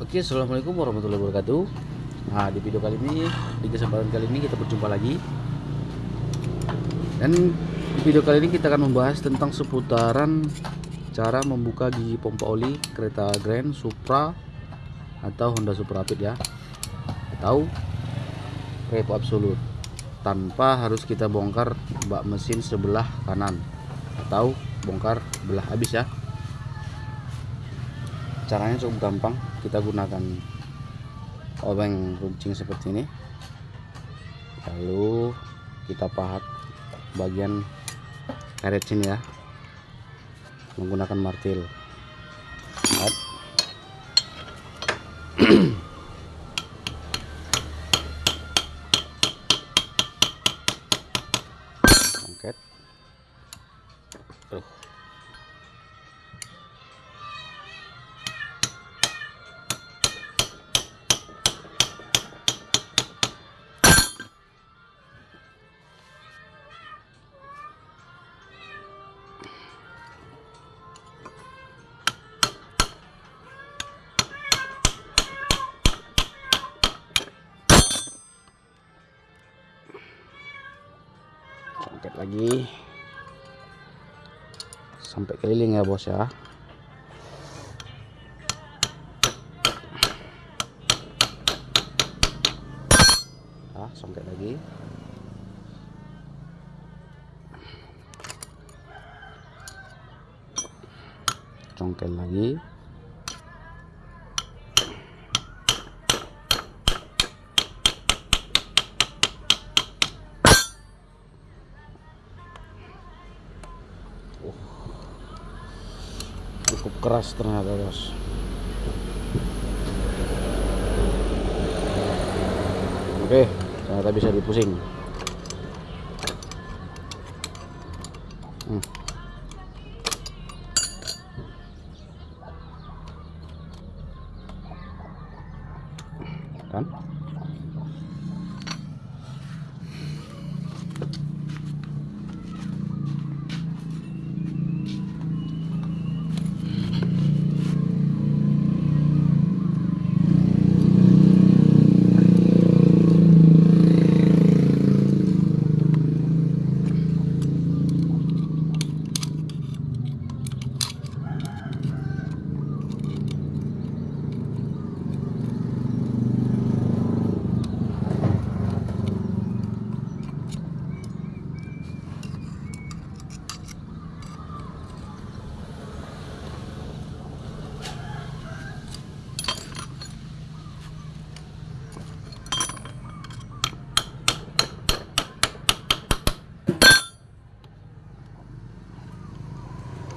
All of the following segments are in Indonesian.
Oke, assalamualaikum warahmatullahi wabarakatuh. Nah, di video kali ini, di kesempatan kali ini kita berjumpa lagi. Dan di video kali ini kita akan membahas tentang seputaran cara membuka gigi pompa oli kereta Grand Supra atau Honda Supra Rapid ya, atau Revo Absolute tanpa harus kita bongkar bak mesin sebelah kanan atau bongkar belah habis ya caranya cukup gampang. Kita gunakan obeng runcing seperti ini. Lalu kita pahat bagian karet sini ya. Menggunakan martil. Pahat. Angkat. Angkat lagi. Sampai keliling ya bos ya. Ah songket lagi. Congkel lagi cukup keras ternyata bos. Oke ternyata bisa dipusing. Hmm. kan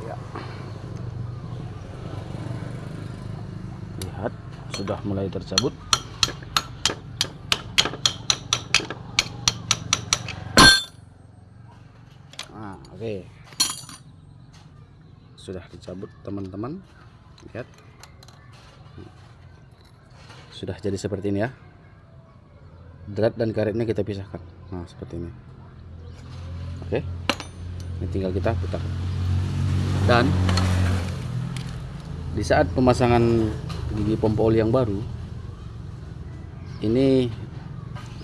ya lihat sudah mulai tercabut. Nah oke. Sudah dicabut teman-teman. Lihat. Sudah jadi seperti ini ya. Drat dan karetnya kita pisahkan. Nah seperti ini. Oke. Ini tinggal kita putar. Dan di saat pemasangan gigi pompa oli yang baru ini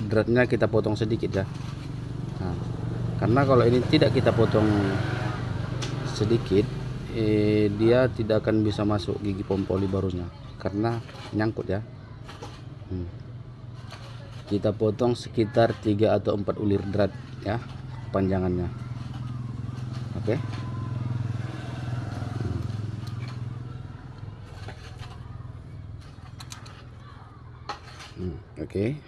dratnya kita potong sedikit ya. Nah, karena kalau ini tidak kita potong sedikit eh, dia tidak akan bisa masuk gigi pompa oli barunya karena nyangkut ya. Hmm. kita potong sekitar 3 atau 4 ulir drat ya panjangannya. Oke? Hmm, oke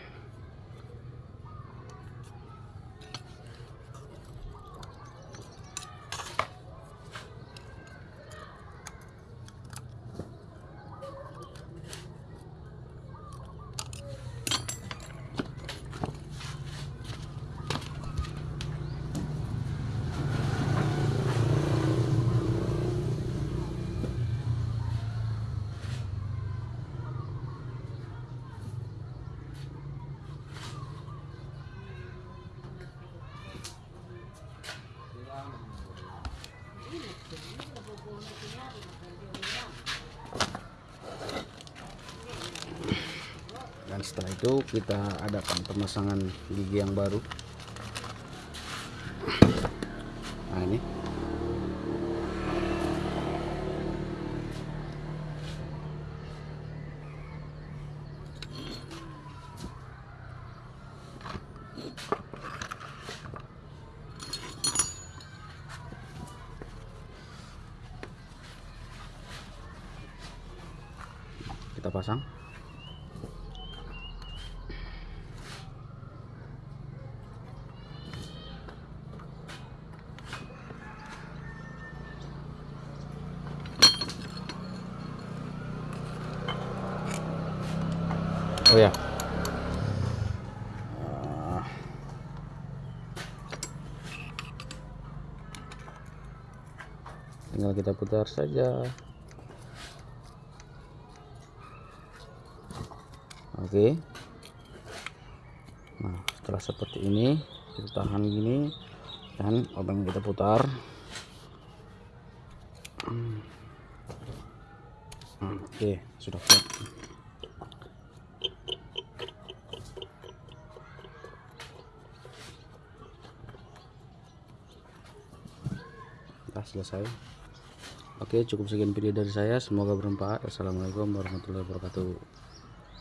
itu kita adakan pemasangan gigi yang baru. Nah ini. Kita pasang oh ya tinggal kita putar saja. Oke. Nah setelah seperti ini kita tahan gini dan obeng kita putar. Hmm. oke sudah siap Selesai. Oke cukup sekian video dari saya. Semoga bermanfaat. Assalamualaikum warahmatullahi wabarakatuh